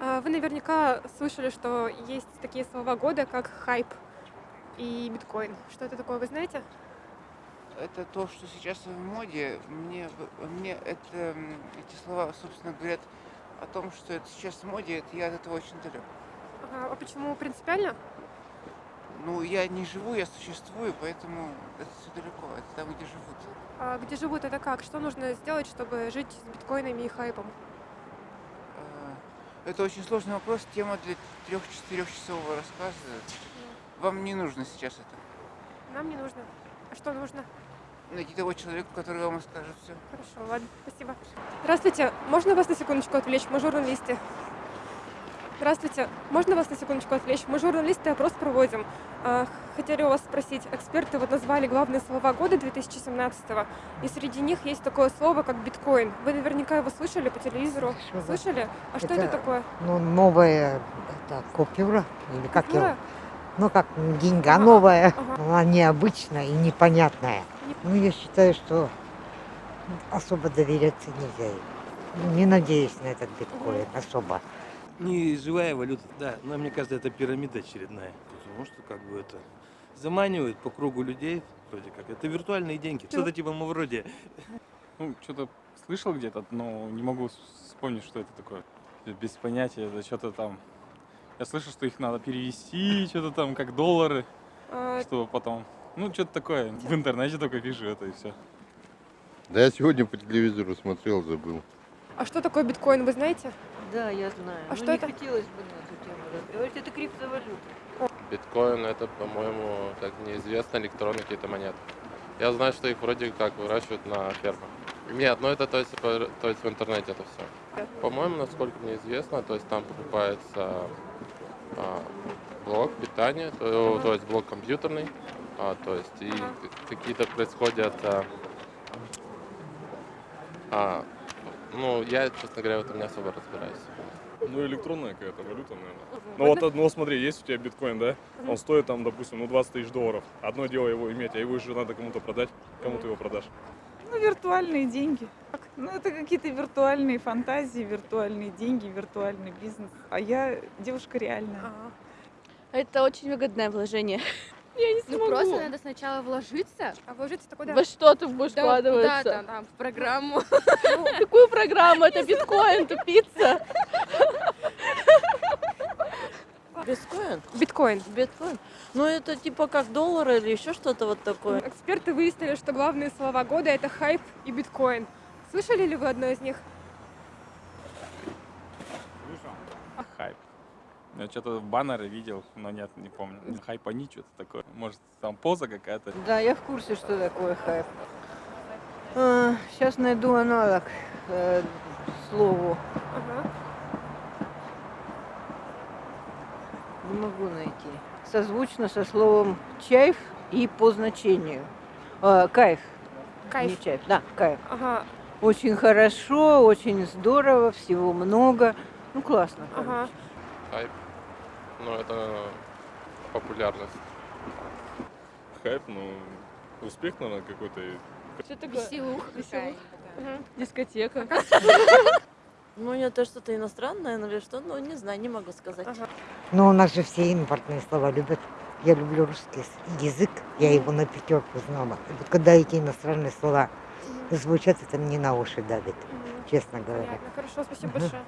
А, Вы наверняка слышали, что есть такие слова года, как хайп и биткоин. Что это такое, вы знаете? Это то, что сейчас в моде. Мне, мне это, эти слова, собственно, говорят о том, что это сейчас в моде, это я от этого очень далек. Ага, А почему принципиально? Ну, я не живу, я существую, поэтому это все далеко, это там, где живут. А где живут это как? Что нужно сделать, чтобы жить с биткоинами и хайпом? Это очень сложный вопрос, тема для трех-четырехчасового рассказа. Вам не нужно сейчас это. Нам не нужно. А что нужно? Найти того человека, который вам расскажет все. Хорошо, ладно, спасибо. Здравствуйте, можно вас на секундочку отвлечь? Мы журналисты. Здравствуйте, можно вас на секундочку отвлечь? Мы журналисты опрос проводим. А, Хотели у вас спросить, эксперты вот назвали главные слова года 2017 и среди них есть такое слово, как биткоин. Вы наверняка его слышали по телевизору. Слышала. Слышали? А что это такое? Ну, новая это, купюра, или как Купюра? его, ну, как деньга Ага, новая, ага. она необычная и непонятная. Не- Ну, я считаю, что особо доверяться нельзя. Не надеюсь на этот биткоин особо. Не живая валюта, да, но мне кажется, это пирамида очередная. Потому что как бы это заманивает по кругу людей, вроде как. Это виртуальные деньги. Что-то типа мы вроде. Ну, что-то слышал где-то, но не могу вспомнить, что это такое. Без понятия, это что-то там. Я слышал, что их надо перевести, что-то там, как доллары, А, чтобы потом. Ну, что-то такое. В интернете только вижу это и все. Да я сегодня по телевизору смотрел, забыл. а что такое биткоин, вы знаете? Да, я знаю. А Но что не это? хотелось бы на эту тему разговаривать. Это криптовалюта. Биткоин это, по-моему, так неизвестно, электронные какие-то монеты. Я знаю, что их вроде как выращивают на фермах. Нет, ну это то есть, по- то есть в интернете это все. По-моему, насколько мне известно, то есть там покупается а, блок питания, то, Ага. то есть блок компьютерный, а, то есть и Ага. к- какие-то происходят, а, а, ну я, честно говоря, в этом не особо разбираюсь. Ну, электронная какая-то валюта, наверное. Ну вот, ну смотри, есть у тебя биткоин, да? Он стоит там, допустим, ну 20 тысяч долларов. Одно дело его иметь, а его же надо кому-то продать. Кому ты его продашь? Ну, виртуальные деньги. Ну, это какие-то виртуальные фантазии, виртуальные деньги, виртуальный бизнес. А я девушка реальная. Это очень выгодное вложение. Я не Ну смогу. просто надо сначала вложиться. А вложиться-то куда? Во что ты будешь Да, вкладываться? куда-то там, в программу. Какую программу? Это биткоин, тупица. Биткоин? Биткоин. Биткоин? Ну, это типа как доллар или еще что-то вот такое. Эксперты выяснили, что главные слова года это хайп и биткоин. Слышали ли вы одно из них? Я что-то баннеры видел, но нет, не помню. Хайпани что-то такое. Может, там поза какая-то. Да, я в курсе, что такое хайп. сейчас найду аналог э, слову. Ага. Не могу найти. Созвучно со словом чайф и по значению. А, кайф. Кайф. Не чайф, да, кайф. Ага, Очень хорошо, очень здорово, всего много. Ну, классно. ага. Хайп, ну это популярность. Хайп, ну, успех, наверное, какой-то. Что такое? Веселуха какая Мгм. Дискотека. Ну, это что-то иностранное или что? Ну, не знаю, не могу сказать. Ага. Но у нас же все импортные слова любят. Я люблю русский язык, я его на пятерку знала. И вот когда эти иностранные слова звучат, это мне на уши давит, честно говоря. Понятно. Хорошо, спасибо большое.